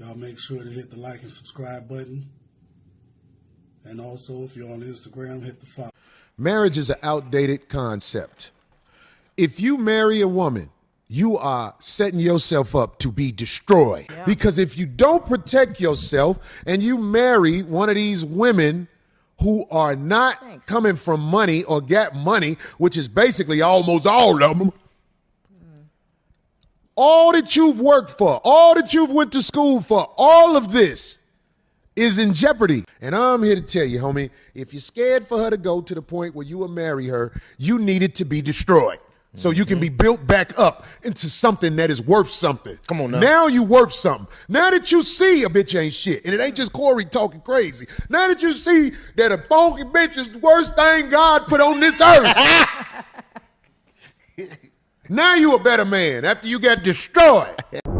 Y'all make sure to hit the like and subscribe button. And also, if you're on Instagram, hit the follow. Marriage is an outdated concept. If you marry a woman, you are setting yourself up to be destroyed. Because if you don't protect yourself and you marry one of these women who are not coming from money or get money, which is basically almost all of them, all that you've worked for, all that you've went to school for, all of this is in jeopardy. And I'm here to tell you, homie, if you're scared for her to go to the point where you will marry her, you need it to be destroyed. So you can be mm-hmm. built back up into something that is worth something. Come on now. Now you worth something. Now that you see a bitch ain't shit, and it ain't just Corey talking crazy. Now that you see that a funky bitch is the worst thing God put on this earth. now you a better man after you got destroyed.